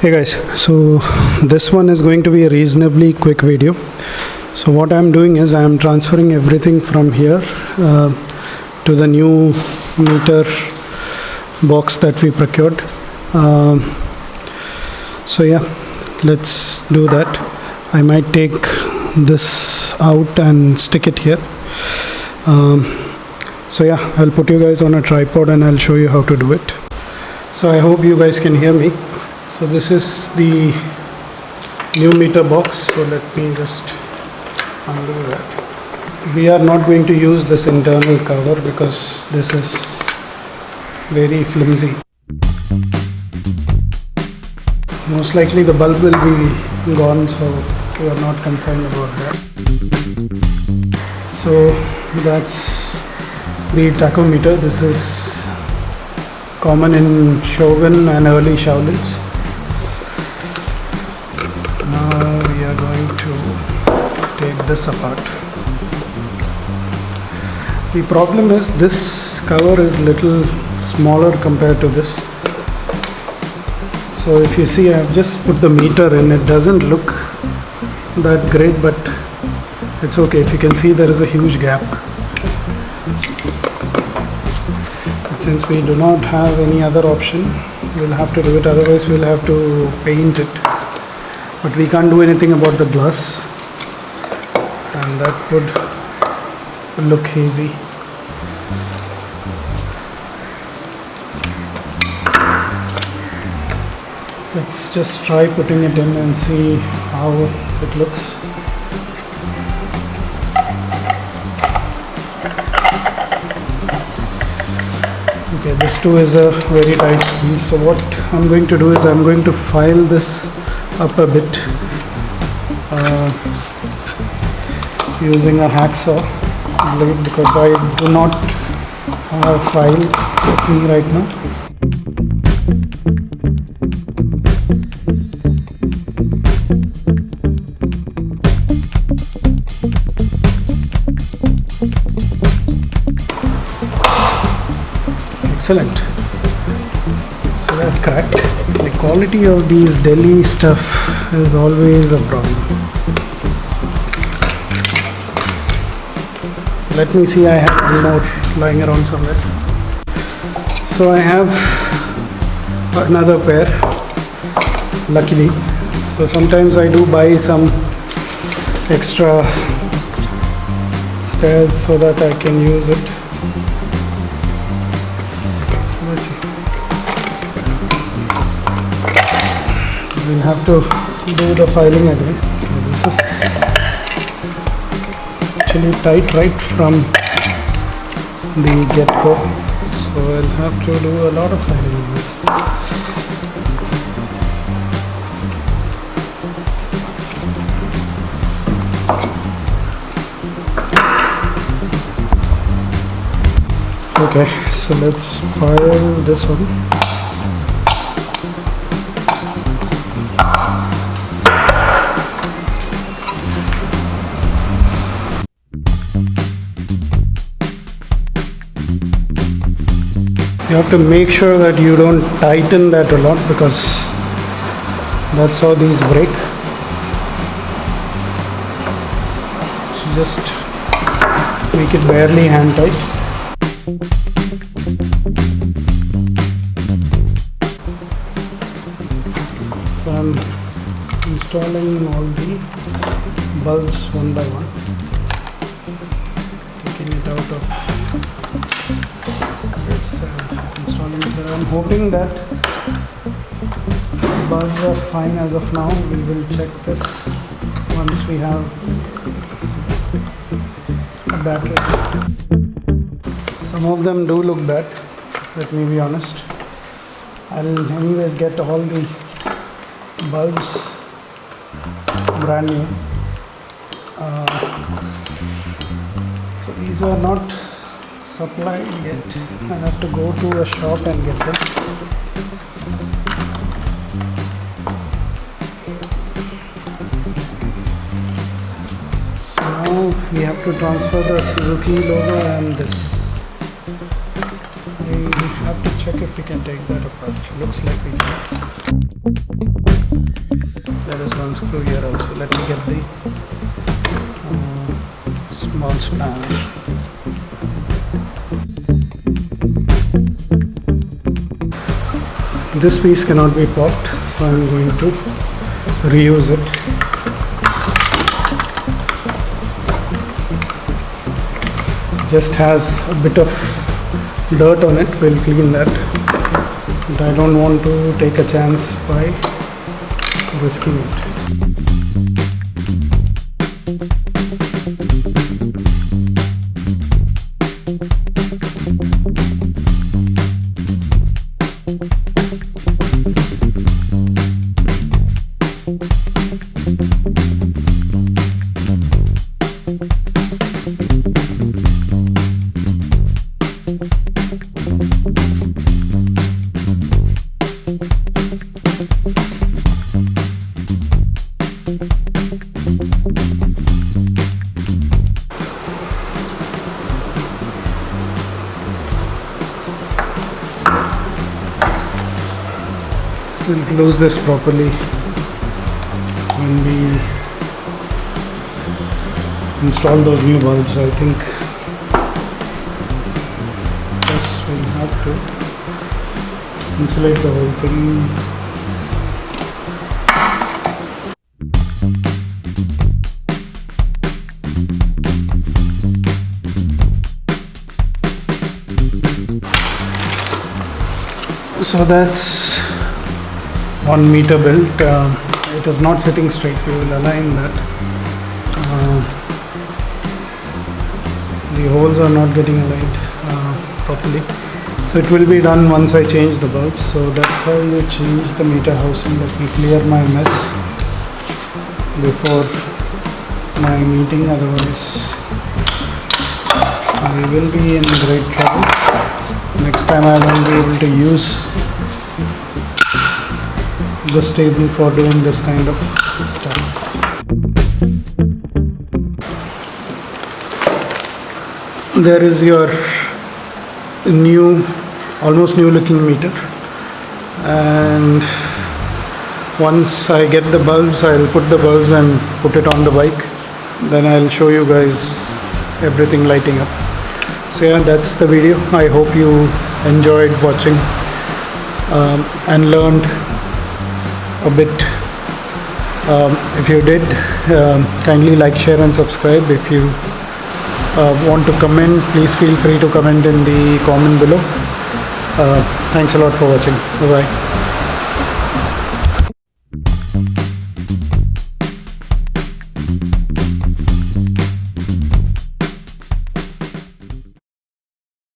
hey guys so this one is going to be a reasonably quick video. So what i'm doing is i'm transferring everything from here uh, to the new meter box that we procured. Um, so yeah let's do that. I might take this out and stick it here. Um, so yeah i'll put you guys on a tripod and i'll show you how to do it. So i hope you guys can hear me so this is the new meter box. So let me just undo that. We are not going to use this internal cover because this is very flimsy. Most likely the bulb will be gone so we are not concerned about that. So that's the tachometer. This is common in Shogun and early Shaolins now we are going to take this apart. The problem is this cover is little smaller compared to this. So if you see I've just put the meter in. It doesn't look that great but it's okay. If you can see there is a huge gap. But since we do not have any other option we'll have to do it. Otherwise we'll have to paint it but we can't do anything about the glass. And that would look hazy. Let's just try putting it in and see how it looks. Okay this too is a very tight squeeze so what I'm going to do is I'm going to file this up a bit uh, using a hacksaw blade because I do not have file with me right now. Excellent so cracked the quality of these Delhi stuff is always a problem. So let me see I have one more lying around somewhere. So I have another pair luckily. So sometimes I do buy some extra spares so that I can use it. So let's see we'll have to do the filing again. This is actually tight right from the get-go. So I'll have to do a lot of filing this. Okay so let's file this one you have to make sure that you don't tighten that a lot because that's how these break. So just make it barely hand tight. So I'm installing all the bulbs one by one. Taking it out of I'm hoping that bulbs are fine as of now we will check this once we have a battery some of them do look bad let me be honest. I'll anyways get all the bulbs brand new. Uh, so these are not supplied yet I have to go to a shop and get them so now we have to transfer the Suzuki logo and this we have to check if we can take that apart. Looks like we can. There is one screw here also. Let me get the uh, small spanner. This piece cannot be popped, so I'm going to reuse it. Just has a bit of dirt on it, we'll clean that. But I don't want to take a chance by risking it. We'll close this properly install those new bulbs. I think yes, we'll have to insulate the whole thing. So that's one meter built. Uh, it is not sitting straight. We will align that. The holes are not getting aligned uh, properly. So it will be done once I change the bulbs. So that's how you change the meter housing. Let me clear my mess before my meeting. Otherwise, I will be in great trouble. Next time I won't be able to use this table for doing this kind of There is your new, almost new looking meter. And once I get the bulbs, I'll put the bulbs and put it on the bike. Then I'll show you guys everything lighting up. So yeah, that's the video. I hope you enjoyed watching um, and learned a bit. Um, if you did, um, kindly like, share, and subscribe. If you want to comment, please feel free to comment in the comment below. Uh, thanks a lot for watching. Bye bye.